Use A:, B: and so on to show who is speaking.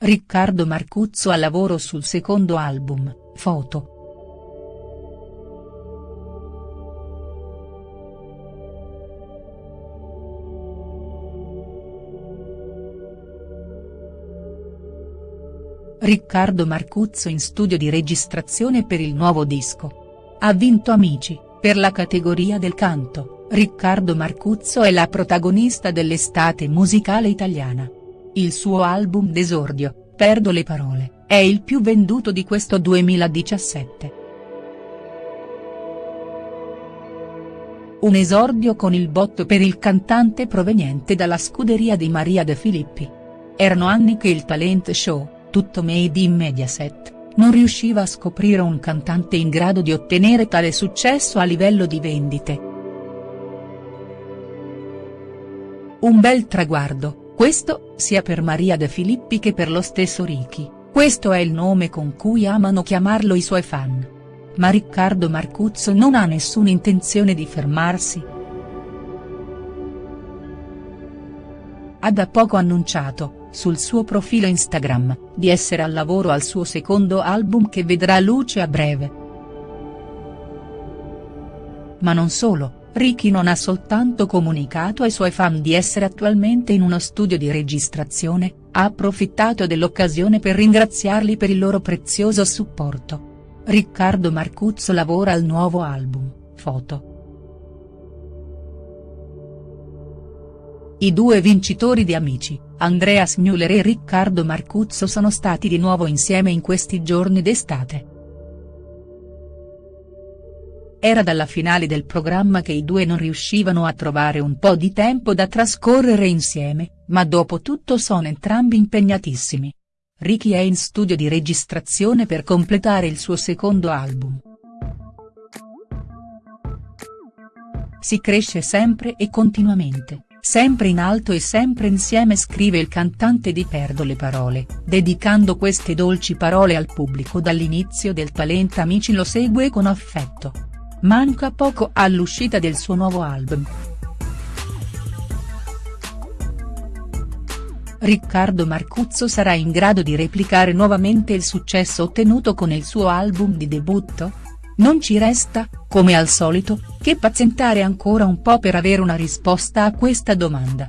A: Riccardo Marcuzzo al lavoro sul secondo album, Foto. Riccardo Marcuzzo in studio di registrazione per il nuovo disco. Ha vinto Amici, per la categoria del canto, Riccardo Marcuzzo è la protagonista dell'estate musicale italiana. Il suo album d'esordio, Perdo le parole, è il più venduto di questo 2017. Un esordio con il botto per il cantante proveniente dalla scuderia di Maria De Filippi. Erano anni che il talent show, tutto made in Mediaset, non riusciva a scoprire un cantante in grado di ottenere tale successo a livello di vendite. Un bel traguardo, questo, sia per Maria De Filippi che per lo stesso Ricky, questo è il nome con cui amano chiamarlo i suoi fan. Ma Riccardo Marcuzzo non ha nessuna intenzione di fermarsi. Ha da poco annunciato, sul suo profilo Instagram, di essere al lavoro al suo secondo album che vedrà luce a breve. Ma non solo, Ricky non ha soltanto comunicato ai suoi fan di essere attualmente in uno studio di registrazione, ha approfittato dell'occasione per ringraziarli per il loro prezioso supporto. Riccardo Marcuzzo lavora al nuovo album, Foto. I due vincitori di Amici, Andreas Müller e Riccardo Marcuzzo sono stati di nuovo insieme in questi giorni d'estate. Era dalla finale del programma che i due non riuscivano a trovare un po' di tempo da trascorrere insieme, ma dopo tutto sono entrambi impegnatissimi. Ricky è in studio di registrazione per completare il suo secondo album. Si cresce sempre e continuamente. Sempre in alto e sempre insieme scrive il cantante di Perdo le parole, dedicando queste dolci parole al pubblico dall'inizio del talent Amici lo segue con affetto. Manca poco all'uscita del suo nuovo album. Riccardo Marcuzzo sarà in grado di replicare nuovamente il successo ottenuto con il suo album di debutto? Non ci resta, come al solito, che pazientare ancora un po' per avere una risposta a questa domanda.